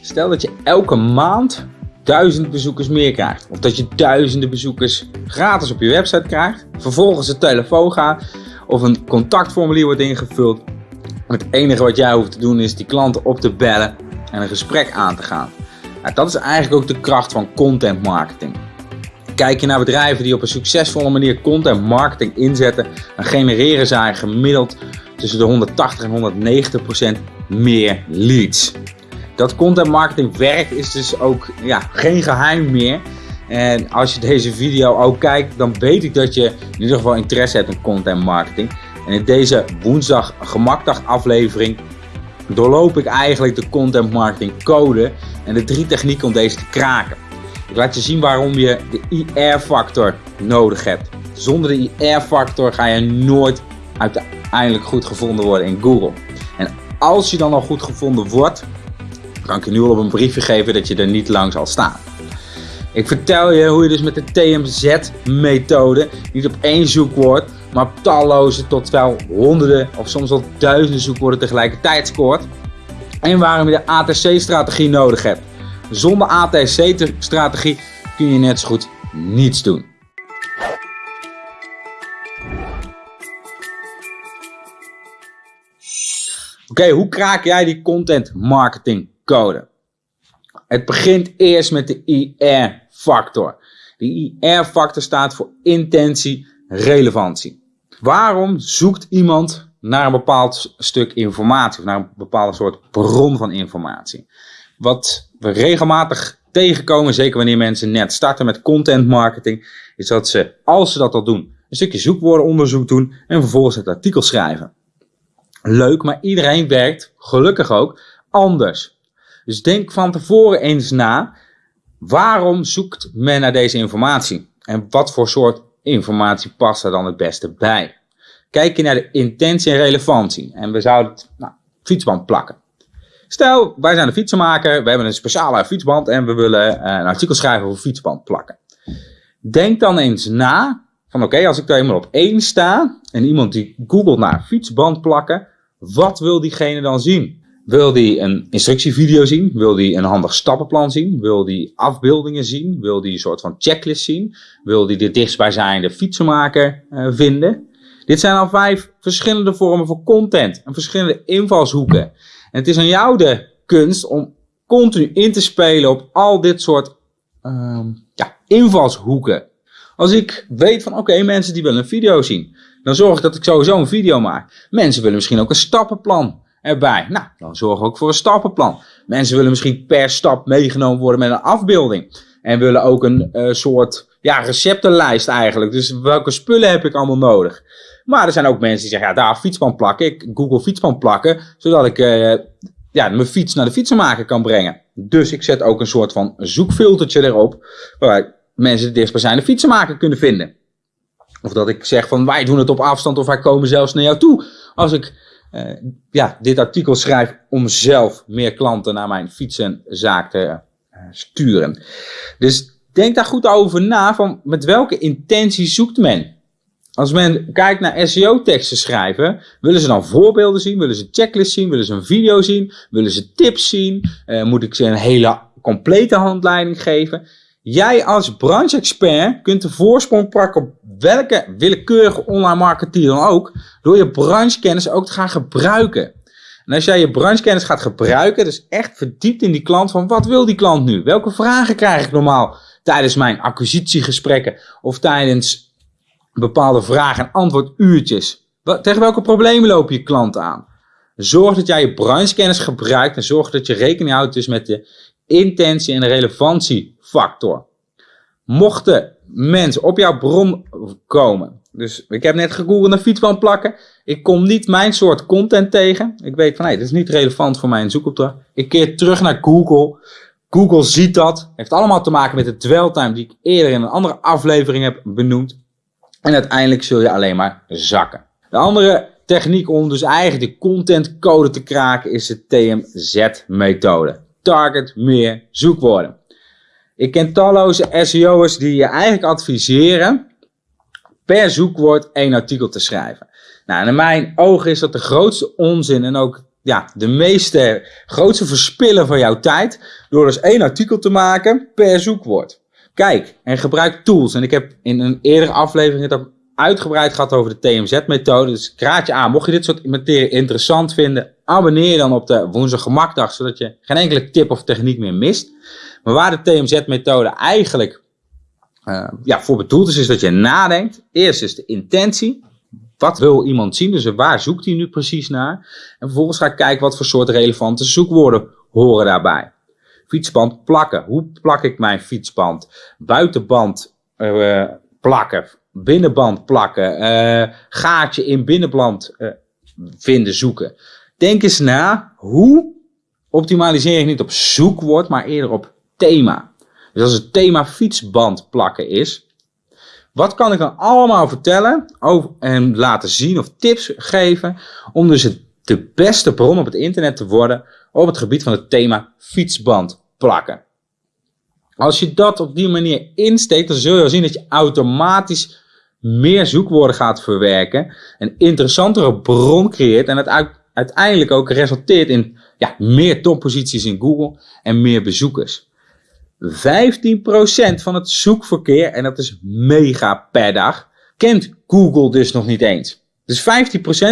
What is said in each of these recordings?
Stel dat je elke maand duizend bezoekers meer krijgt. Of dat je duizenden bezoekers gratis op je website krijgt. Vervolgens een telefoon gaat of een contactformulier wordt ingevuld. Het enige wat jij hoeft te doen is die klanten op te bellen en een gesprek aan te gaan. Nou, dat is eigenlijk ook de kracht van content marketing. Kijk je naar bedrijven die op een succesvolle manier content marketing inzetten, dan genereren zij gemiddeld tussen de 180 en 190 procent meer leads. Dat content marketing werkt is dus ook ja, geen geheim meer. En als je deze video ook kijkt, dan weet ik dat je in ieder geval interesse hebt in content marketing. En in deze woensdag gemakdag aflevering doorloop ik eigenlijk de content marketing code en de drie technieken om deze te kraken. Ik laat je zien waarom je de IR-factor nodig hebt. Zonder de IR-factor ga je nooit uiteindelijk goed gevonden worden in Google. En als je dan al goed gevonden wordt, kan ik je nu al op een briefje geven dat je er niet lang zal staan. Ik vertel je hoe je dus met de TMZ-methode niet op één zoekwoord, maar op talloze tot wel honderden of soms wel duizenden zoekwoorden tegelijkertijd scoort. En waarom je de ATC-strategie nodig hebt. Zonder ATC-strategie kun je net zo goed niets doen. Oké, hoe kraak jij die content marketing Het begint eerst met de IR-factor. De IR-factor staat voor intentie, relevantie. Waarom zoekt iemand naar een bepaald stuk informatie of naar een bepaalde soort bron van informatie? Wat we regelmatig tegenkomen, zeker wanneer mensen net starten met content marketing, is dat ze, als ze dat al doen, een stukje zoekwoordenonderzoek doen en vervolgens het artikel schrijven. Leuk, maar iedereen werkt, gelukkig ook, anders. Dus denk van tevoren eens na, waarom zoekt men naar deze informatie? En wat voor soort informatie past er dan het beste bij? Kijk je naar de intentie en relevantie. En we zouden nou, fietsband plakken. Stel, wij zijn een fietsenmaker, we hebben een speciale fietsband en we willen eh, een artikel schrijven over fietsband plakken. Denk dan eens na, van oké, als ik daar eenmaal op één sta en iemand die googelt naar fietsband plakken, wat wil diegene dan zien? Wil die een instructievideo zien? Wil die een handig stappenplan zien? Wil die afbeeldingen zien? Wil die een soort van checklist zien? Wil die de dichtstbijzijnde fietsenmaker uh, vinden? Dit zijn al vijf verschillende vormen van content en verschillende invalshoeken. En het is aan jou de kunst om continu in te spelen op al dit soort uh, ja, invalshoeken. Als ik weet van oké, mensen die willen een video zien, dan zorg ik dat ik sowieso een video maak. Mensen willen misschien ook een stappenplan erbij. Nou, dan zorg ook voor een stappenplan. Mensen willen misschien per stap meegenomen worden met een afbeelding. En willen ook een uh, soort ja, receptenlijst eigenlijk. Dus welke spullen heb ik allemaal nodig? Maar er zijn ook mensen die zeggen, ja, daar fietspan plakken. Ik Google fietspan plakken, zodat ik uh, ja, mijn fiets naar de fietsenmaker kan brengen. Dus ik zet ook een soort van zoekfiltertje erop, waar mensen de dichtstbijzijnde fietsenmaker kunnen vinden. Of dat ik zeg van, wij doen het op afstand of wij komen zelfs naar jou toe. Als ik uh, ja, dit artikel schrijf om zelf meer klanten naar mijn fietsenzaak te uh, sturen. Dus denk daar goed over na van met welke intentie zoekt men. Als men kijkt naar SEO-teksten schrijven, willen ze dan voorbeelden zien, willen ze checklists zien, willen ze een video zien, willen ze tips zien, uh, moet ik ze een hele complete handleiding geven. Jij als branche-expert kunt de voorsprong pakken op welke willekeurige online marketeer dan ook, door je branchekennis ook te gaan gebruiken. En als jij je branchekennis gaat gebruiken, dus echt verdiept in die klant van wat wil die klant nu? Welke vragen krijg ik normaal tijdens mijn acquisitiegesprekken of tijdens bepaalde vraag- en antwoorduurtjes? Tegen welke problemen lopen je klanten aan? Zorg dat jij je branchekennis gebruikt en zorg dat je rekening houdt dus met de intentie en de Mochten mensen op jouw bron komen, dus ik heb net gegoogeld naar fietsband plakken, ik kom niet mijn soort content tegen. Ik weet van, hey, dit is niet relevant voor mijn zoekopdracht. Ik keer terug naar Google. Google ziet dat. Heeft allemaal te maken met de dweltime die ik eerder in een andere aflevering heb benoemd. En uiteindelijk zul je alleen maar zakken. De andere techniek om dus eigenlijk de contentcode te kraken is de TMZ-methode target meer zoekwoorden. Ik ken talloze SEO'ers die je eigenlijk adviseren per zoekwoord één artikel te schrijven. Nou, in mijn ogen is dat de grootste onzin en ook ja, de meeste, grootste verspillen van jouw tijd door dus één artikel te maken per zoekwoord. Kijk en gebruik tools. En ik heb in een eerdere aflevering het uitgebreid gehad over de TMZ-methode. Dus ik raad je aan, mocht je dit soort materie interessant vinden, abonneer je dan op de Woensdag Gemakdag, zodat je geen enkele tip of techniek meer mist. Maar waar de TMZ-methode eigenlijk uh, ja, voor bedoeld is, is dat je nadenkt. Eerst is de intentie. Wat wil iemand zien? Dus waar zoekt hij nu precies naar? En vervolgens ga ik kijken wat voor soort relevante zoekwoorden horen daarbij. Fietsband plakken. Hoe plak ik mijn fietsband? Buitenband uh, plakken. Binnenband plakken. Uh, gaatje in binnenband vinden, zoeken. Denk eens na. Hoe optimaliseer ik niet op zoekwoord, maar eerder op thema. Dus als het thema fietsband plakken is, wat kan ik dan allemaal vertellen over, en laten zien of tips geven om dus het, de beste bron op het internet te worden op het gebied van het thema fietsband plakken. Als je dat op die manier insteekt, dan zul je zien dat je automatisch meer zoekwoorden gaat verwerken, een interessantere bron creëert en het uiteindelijk ook resulteert in ja, meer topposities in Google en meer bezoekers. 15% van het zoekverkeer, en dat is mega per dag, kent Google dus nog niet eens. Dus 15%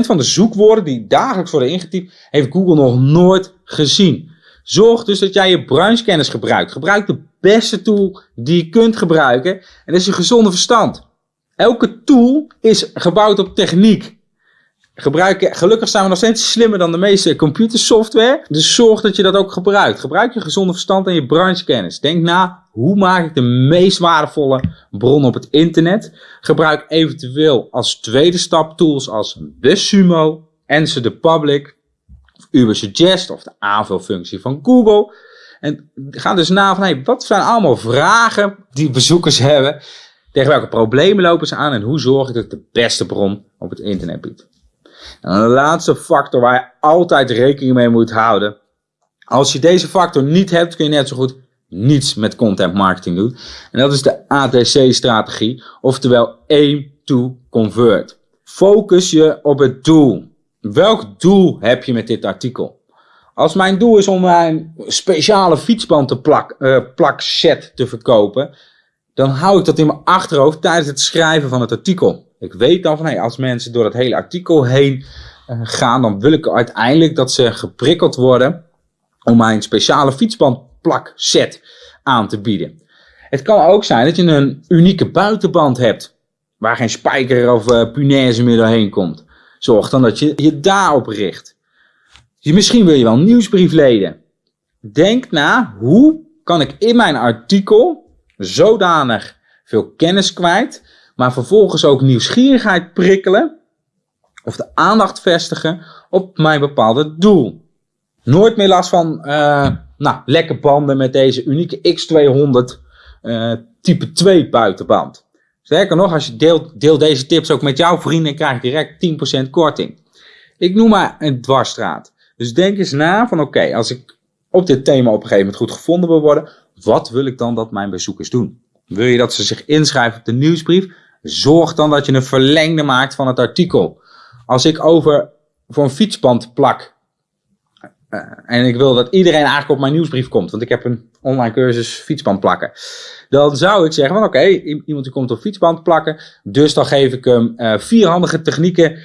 van de zoekwoorden die dagelijks worden ingetypt, heeft Google nog nooit gezien. Zorg dus dat jij je branchekennis gebruikt. Gebruik de beste tool die je kunt gebruiken. En dat is je gezonde verstand. Elke tool is gebouwd op techniek gebruik, gelukkig zijn we nog steeds slimmer dan de meeste computersoftware. Dus zorg dat je dat ook gebruikt. Gebruik je gezonde verstand en je branchekennis. Denk na, hoe maak ik de meest waardevolle bron op het internet? Gebruik eventueel als tweede stap tools als BuzzSumo, Answer the Public, of Ubersuggest of de aanvulfunctie van Google. En ga dus na van, hey, wat zijn allemaal vragen die bezoekers hebben? Tegen welke problemen lopen ze aan en hoe zorg ik dat ik de beste bron op het internet bied? En de laatste factor waar je altijd rekening mee moet houden. Als je deze factor niet hebt, kun je net zo goed niets met content marketing doen. En dat is de ATC-strategie, oftewel aim to convert. Focus je op het doel. Welk doel heb je met dit artikel? Als mijn doel is om mijn speciale fietsband te plak, plakset te verkopen, dan hou ik dat in mijn achterhoofd tijdens het schrijven van het artikel. Ik weet dan van, hey, als mensen door het hele artikel heen uh, gaan, dan wil ik uiteindelijk dat ze geprikkeld worden om mijn speciale fietsbandplak set aan te bieden. Het kan ook zijn dat je een unieke buitenband hebt, waar geen spijker of uh, punaise meer doorheen komt. Zorg dan dat je je daarop richt. Misschien wil je wel een nieuwsbriefleden. Denk na, hoe kan ik in mijn artikel zodanig veel kennis kwijt maar vervolgens ook nieuwsgierigheid prikkelen of de aandacht vestigen op mijn bepaalde doel. Nooit meer last van uh, nou, lekke banden met deze unieke X200 uh, eh, type 2 buitenband. Sterker nog, als je deelt, deel deze tips ook met jouw vrienden, krijg je direct 10% korting. Ik noem maar een dwarsstraat. Dus denk eens na van oké, als ik op dit thema op een gegeven moment goed gevonden wil worden, wat wil ik dan dat mijn bezoekers doen? Wil je dat ze zich inschrijven op de nieuwsbrief? Zorg dan dat je een verlengde maakt van het artikel. Als ik over voor een fietsband plak. Uh, en ik wil dat iedereen eigenlijk op mijn nieuwsbrief komt. Want ik heb een online cursus fietsband plakken. Dan zou ik zeggen van oké, iemand die komt op fietsband plakken. Dus dan geef ik hem uh, vier handige technieken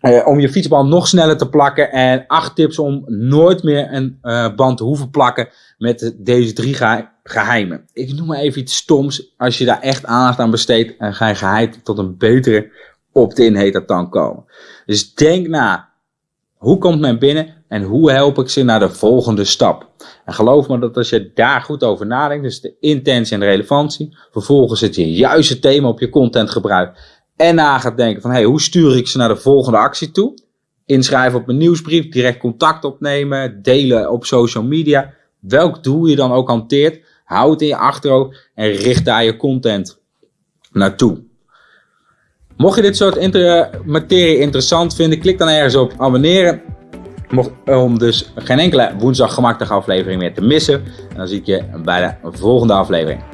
uh, om je fietsband nog sneller te plakken. En acht tips om nooit meer een uh, band te hoeven plakken met deze drie geheimen. Ik noem maar even iets stoms. Als je daar echt aandacht aan besteedt, en ga je geheid tot een betere opt-in heet dat dan komen. Dus denk na. Hoe komt men binnen en hoe help ik ze naar de volgende stap? En geloof me dat als je daar goed over nadenkt, dus de intentie en de relevantie, vervolgens het juiste thema op je content gebruikt en na gaat denken van hey, hoe stuur ik ze naar de volgende actie toe? Inschrijven op mijn nieuwsbrief, direct contact opnemen, delen op social media. Welk doel je dan ook hanteert, hou het in je achterhoofd en richt daar je content naartoe. Mocht je dit soort materie interessant vinden, klik dan ergens op abonneren. Om dus geen enkele woensdag gemakkelijke aflevering meer te missen. En dan zie ik je bij de volgende aflevering.